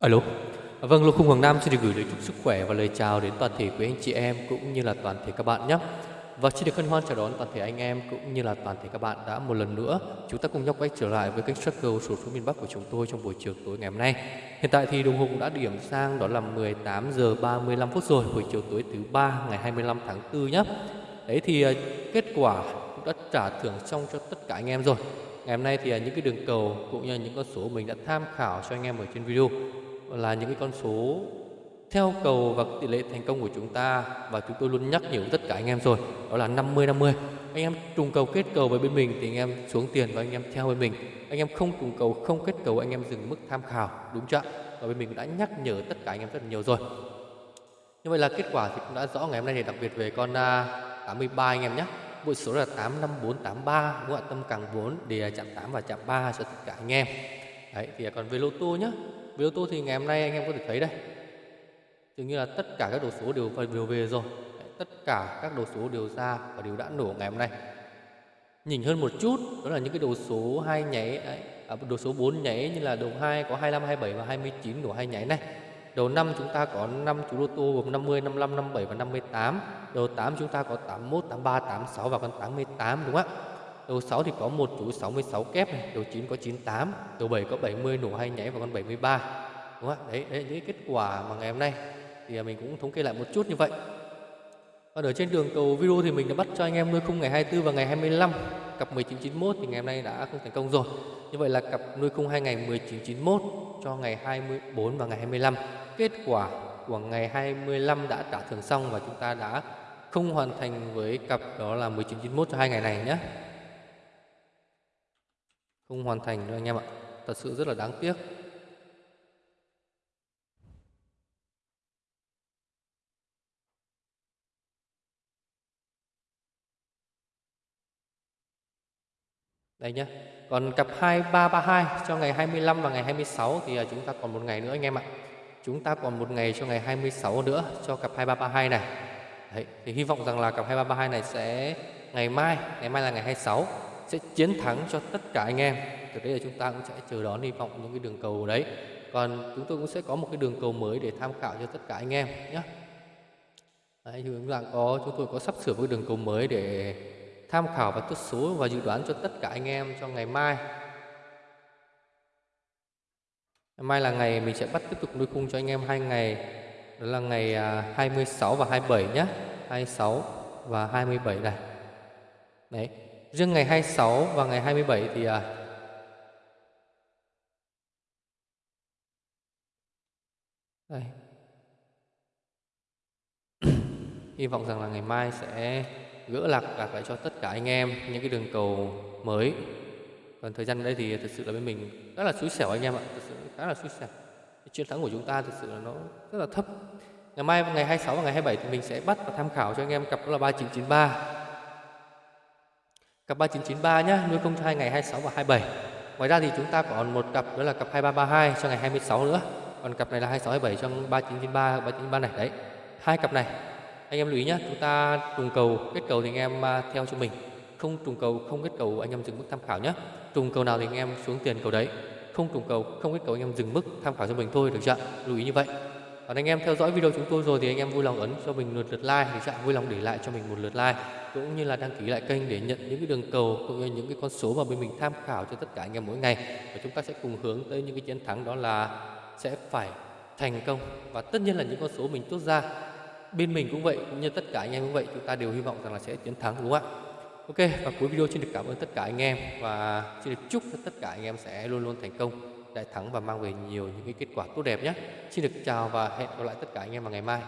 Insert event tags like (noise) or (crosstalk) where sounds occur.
Alo. Vâng, Lô Khung Hoàng Nam xin được gửi lời chúc sức khỏe và lời chào đến toàn thể quý anh chị em cũng như là toàn thể các bạn nhé. Và xin được hân hoan chào đón toàn thể anh em cũng như là toàn thể các bạn đã một lần nữa chúng ta cùng nhau quay trở lại với kênh Struggle số số miền Bắc của chúng tôi trong buổi chiều tối ngày hôm nay. Hiện tại thì đồng hồ cũng đã điểm sang đó là 18 giờ 35 phút rồi, buổi chiều tối thứ ba ngày 25 tháng 4 nhé. Đấy thì à, kết quả cũng đã trả thưởng xong cho tất cả anh em rồi. Ngày hôm nay thì à, những cái đường cầu cũng như những con số mình đã tham khảo cho anh em ở trên video là những cái con số theo cầu và tỷ lệ thành công của chúng ta và chúng tôi luôn nhắc nhở tất cả anh em rồi, đó là 50 50 anh em trùng cầu kết cầu với bên mình thì anh em xuống tiền và anh em theo bên mình. Anh em không trùng cầu, không kết cầu, anh em dừng mức tham khảo, đúng chưa và bên mình đã nhắc nhở tất cả anh em rất là nhiều rồi. Như vậy là kết quả thì cũng đã rõ ngày hôm nay thì đặc biệt về con à, 83 anh em nhé. Bộ số là 85483 đúng không ạ? Tâm càng 4 để chạm 8 và chạm 3 cho tất cả anh em. Đấy, thì còn về lô tô nhé về ô tô thì ngày hôm nay anh em có thể thấy đây. Dường như là tất cả các đồ số đều đều về rồi. Tất cả các đồ số đều ra và đều đã nổ ngày hôm nay. Nhìn hơn một chút đó là những cái đồ số hai nháy đấy, à, đồ số 4 nháy như là đồ 2 có 25 27 và 29 đồ hai nháy này. Đầu năm chúng ta có 5 chú lô tô gồm 50 55 57 và 58 đầu 8 chúng ta có 81 83 86 và con 88 đúng không ạ? Đầu 6 thì có một chú 66 kép này, đầu 9 có 98, đầu 7 có 70 nổ hay nháy và con 73. Đúng không ạ? Đấy, đấy những kết quả mà ngày hôm nay thì mình cũng thống kê lại một chút như vậy. Còn ở trên đường cầu video thì mình đã bắt cho anh em nuôi khung ngày 24 và ngày 25 cặp 1991 thì ngày hôm nay đã không thành công rồi. Như vậy là cặp nuôi khung hai ngày 1991 cho ngày 24 và ngày 25. Kết quả của ngày 25 đã trả thưởng xong và chúng ta đã không hoàn thành với cặp đó là 1991 cho hai ngày này nhé không hoàn thành đâu anh em ạ thật sự rất là đáng tiếc Đây nhé. Còn cặp 2332 cho ngày 25 và ngày 26 thì à, chúng ta còn một ngày nữa anh em ạ. Chúng ta còn một ngày cho ngày 26 nữa cho cặp 2332 này. Đấy, thì hy vọng rằng là cặp 2332 này sẽ ngày mai, ngày mai là ngày 26 sẽ chiến thắng cho tất cả anh em. Từ đây là chúng ta cũng sẽ chờ đón hy vọng những cái đường cầu đấy. Còn chúng tôi cũng sẽ có một cái đường cầu mới để tham khảo cho tất cả anh em nhé. Đấy, chúng ta có chúng tôi có sắp sửa một đường cầu mới để tham khảo và tốt số và dự đoán cho tất cả anh em cho ngày mai. Ngày mai là ngày mình sẽ bắt tiếp tục nuôi khung cho anh em hai ngày. Đó là ngày à, 26 và 27 nhé. 26 và 27 này. Đấy riêng ngày 26 và ngày 27 thì à, đây. (coughs) Hy vọng rằng là ngày mai sẽ gỡ lạc lạc lại cho tất cả anh em những cái đường cầu mới. Còn thời gian đây thì thực sự là bên mình rất là xui xẻo anh em ạ thực sự khá là xui xẻo. Cái chiến thắng của chúng ta thực sự là nó rất là thấp. Ngày mai ngày 26 và ngày 27 thì mình sẽ bắt và tham khảo cho anh em cặp đó là 3993 Cặp 3993 nhé, nuôi công cho hai ngày 26 và 27. Ngoài ra thì chúng ta còn một cặp đó là cặp 2332 cho ngày 26 nữa. Còn cặp này là 26 27 cho 3993 393 này đấy. Hai cặp này anh em lưu ý nhé, chúng ta trùng cầu kết cầu thì anh em à, theo cho mình. Không trùng cầu không kết cầu anh em dừng mức tham khảo nhé. Trùng cầu nào thì anh em xuống tiền cầu đấy. Không trùng cầu không kết cầu anh em dừng mức tham khảo cho mình thôi được chưa? Lưu ý như vậy. Còn anh em theo dõi video chúng tôi rồi thì anh em vui lòng ấn cho mình một lượt like thì vui lòng để lại cho mình một lượt like cũng như là đăng ký lại kênh để nhận những cái đường cầu cũng như những cái con số mà bên mình tham khảo cho tất cả anh em mỗi ngày và chúng ta sẽ cùng hướng tới những cái chiến thắng đó là sẽ phải thành công và tất nhiên là những con số mình tốt ra, bên mình cũng vậy, cũng như tất cả anh em cũng vậy, chúng ta đều hy vọng rằng là sẽ chiến thắng, đúng không ạ Ok, và cuối video xin được cảm ơn tất cả anh em và xin được chúc cho tất cả anh em sẽ luôn luôn thành công, đại thắng và mang về nhiều những cái kết quả tốt đẹp nhé. Xin được chào và hẹn gặp lại tất cả anh em vào ngày mai.